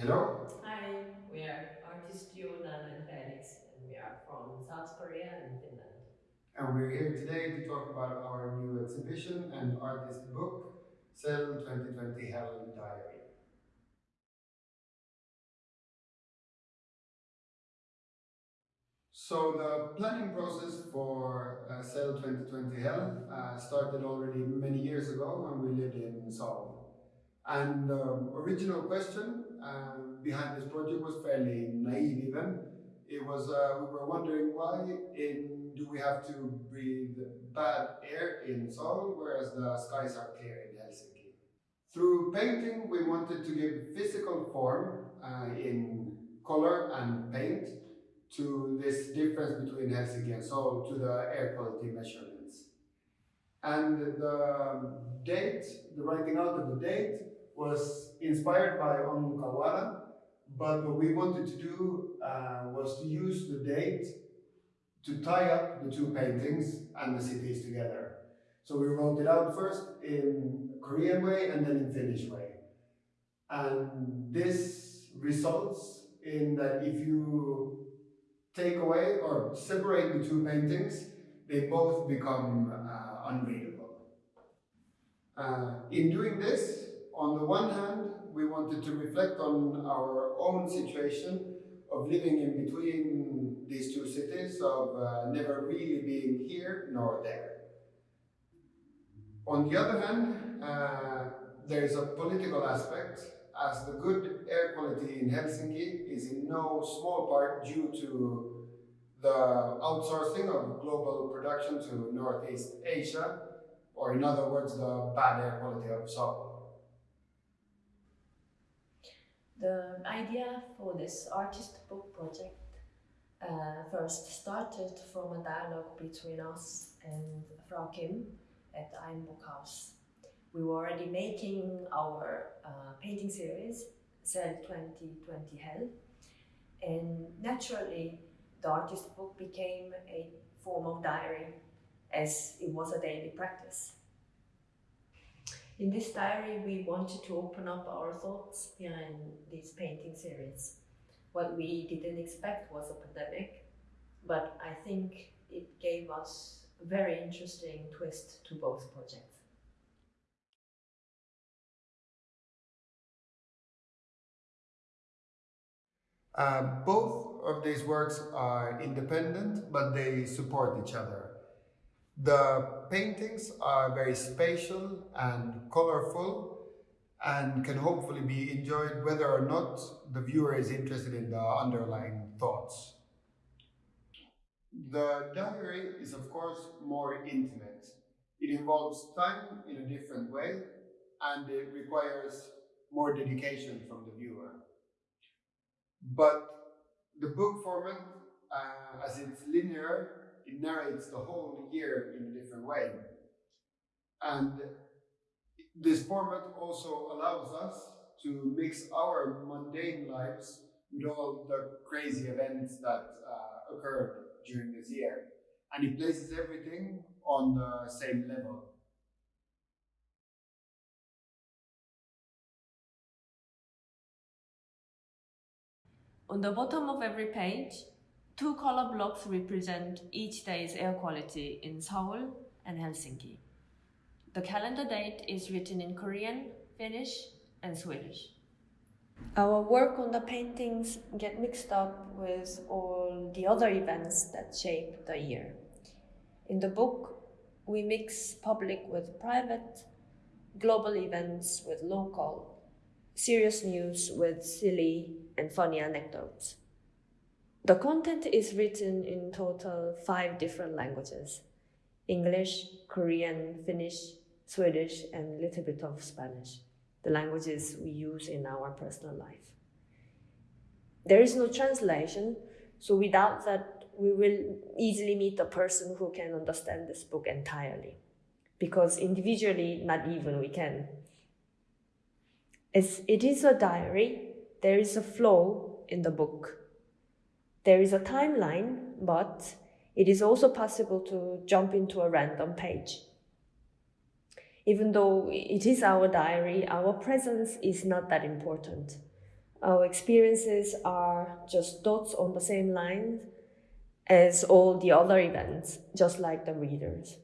Hello. Hi, we are artists Jonan and Felix, and we are from South Korea and Finland. And we're here today to talk about our new exhibition and artist book, Cell 2020 Hell Diary. So the planning process for uh, Cell 2020 Hell uh, started already many years ago when we lived in Seoul. And the um, original question uh, behind this project was fairly naive even. It was, uh, we were wondering why in, do we have to breathe bad air in Seoul, whereas the skies are clear in Helsinki. Through painting, we wanted to give physical form uh, in color and paint to this difference between Helsinki and Seoul to the air quality measurements. And the date, the writing out of the date was inspired by On Kawara, but what we wanted to do uh, was to use the date to tie up the two paintings and the cities together. So we wrote it out first in Korean way and then in Finnish way. And this results in that if you take away or separate the two paintings, they both become uh, unreadable. Uh, in doing this, on the one hand, we wanted to reflect on our own situation of living in between these two cities, of uh, never really being here nor there. On the other hand, uh, there is a political aspect as the good air quality in Helsinki is in no small part due to the outsourcing of global production to Northeast Asia, or in other words, the bad air quality of Seoul. The idea for this artist book project uh, first started from a dialogue between us and Frau Kim at Ein Book House we were already making our uh, painting series, Cell 2020 Hell, and naturally the artist book became a form of diary as it was a daily practice. In this diary, we wanted to open up our thoughts behind this painting series. What we didn't expect was a pandemic, but I think it gave us a very interesting twist to both projects. Uh, both of these works are independent, but they support each other. The paintings are very spatial and colorful and can hopefully be enjoyed whether or not the viewer is interested in the underlying thoughts. The diary is of course more intimate. It involves time in a different way and it requires more dedication from the viewer. But the book format, uh, as it's linear, it narrates the whole year in a different way. And this format also allows us to mix our mundane lives with all the crazy events that uh, occurred during this year. And it places everything on the same level. On the bottom of every page, two color blocks represent each day's air quality in Seoul and Helsinki. The calendar date is written in Korean, Finnish and Swedish. Our work on the paintings get mixed up with all the other events that shape the year. In the book, we mix public with private, global events with local, serious news with silly and funny anecdotes. The content is written in total five different languages English, Korean, Finnish, Swedish, and a little bit of Spanish, the languages we use in our personal life. There is no translation, so without that, we will easily meet a person who can understand this book entirely, because individually, not even we can. As it is a diary, there is a flow in the book. There is a timeline, but it is also possible to jump into a random page. Even though it is our diary, our presence is not that important. Our experiences are just dots on the same line as all the other events, just like the readers.